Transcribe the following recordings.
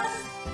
안녕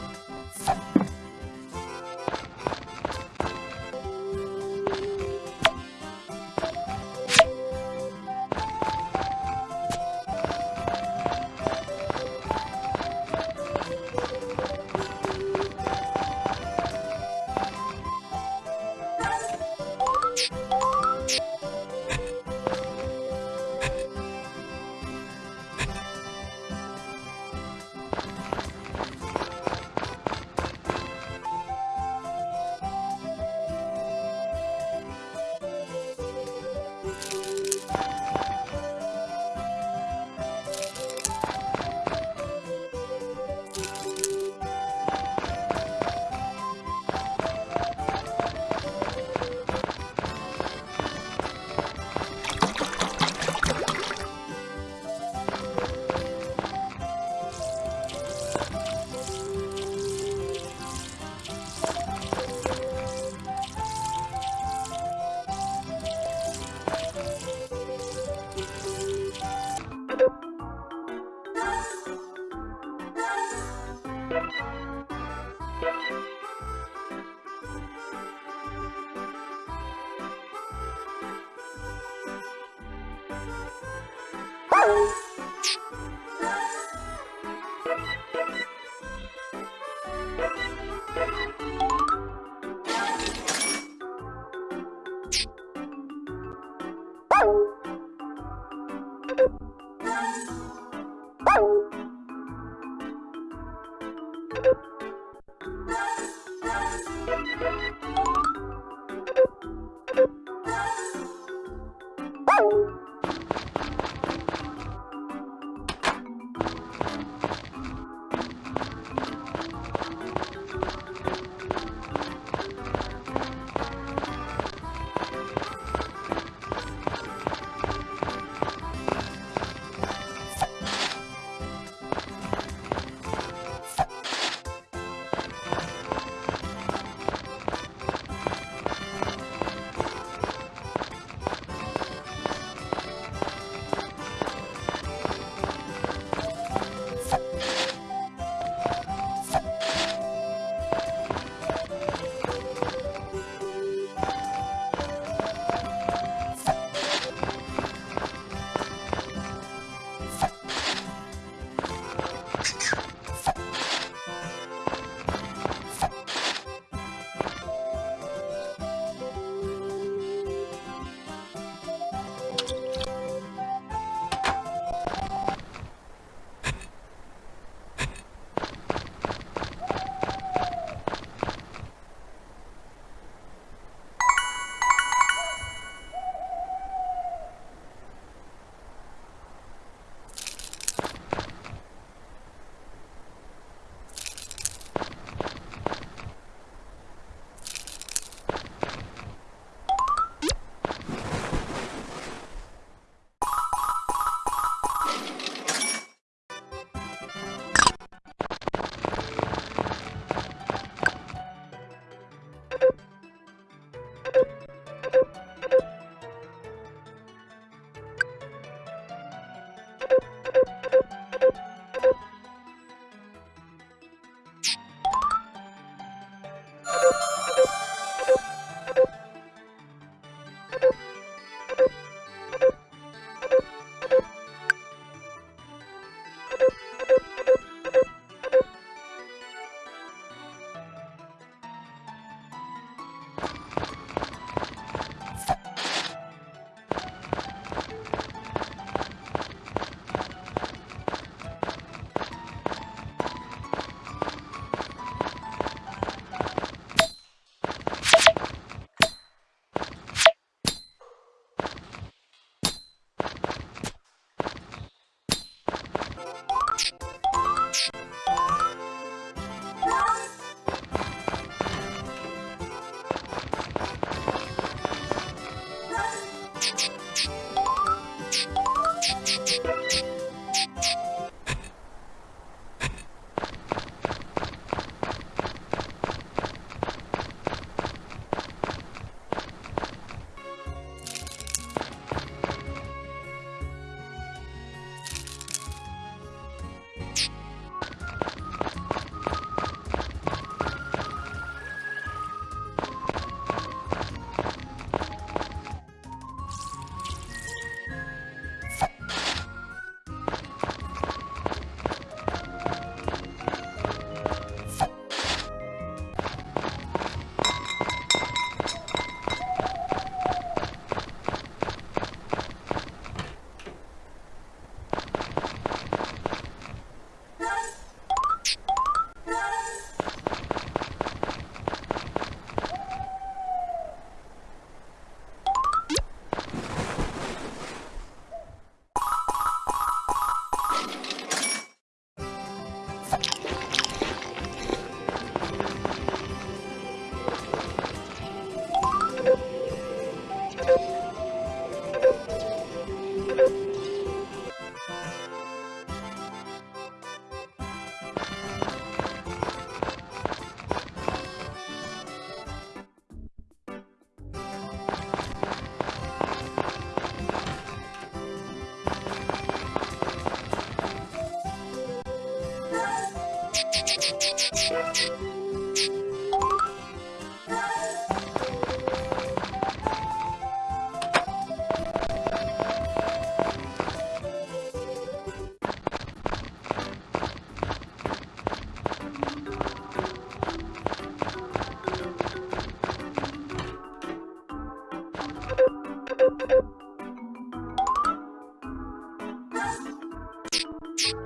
Shh.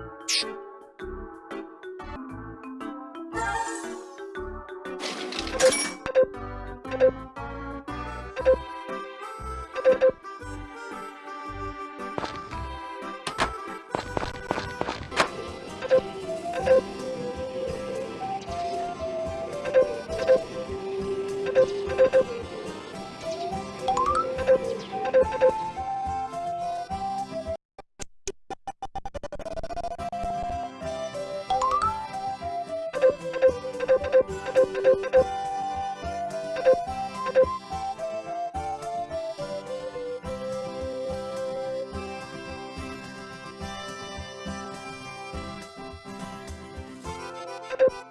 you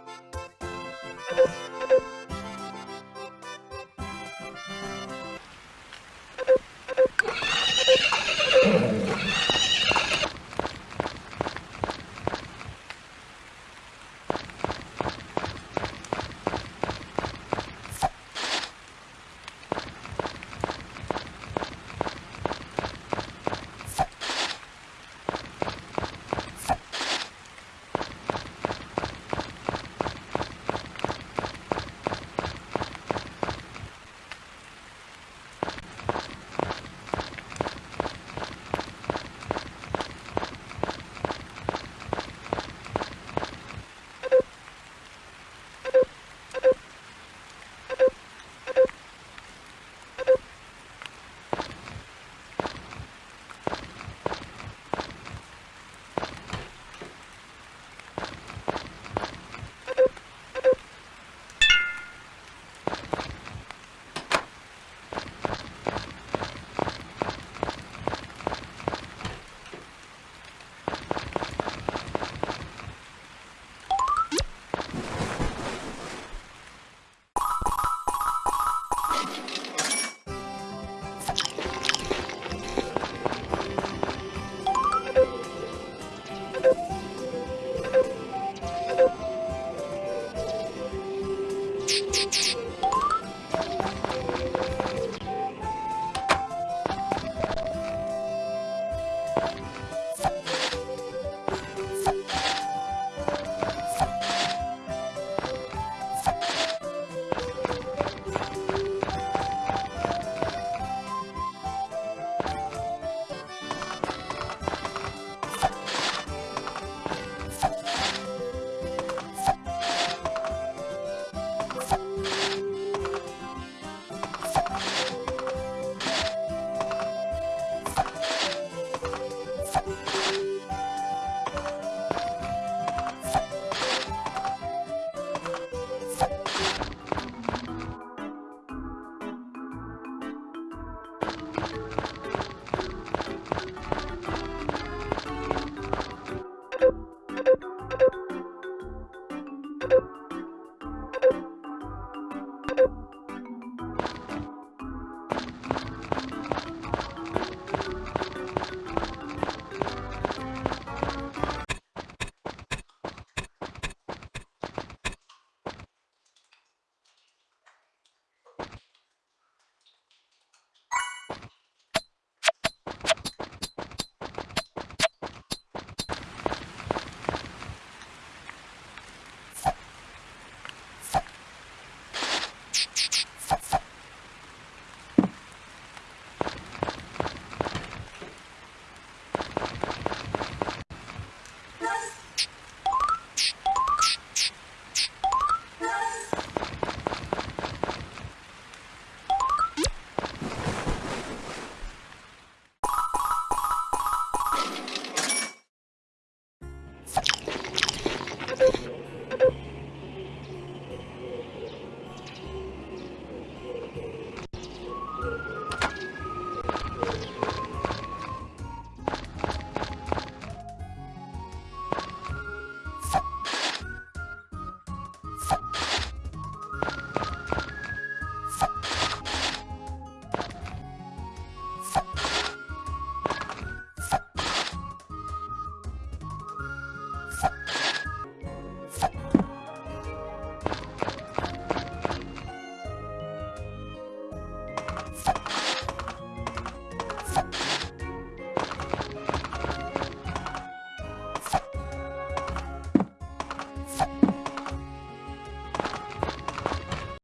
ピッ!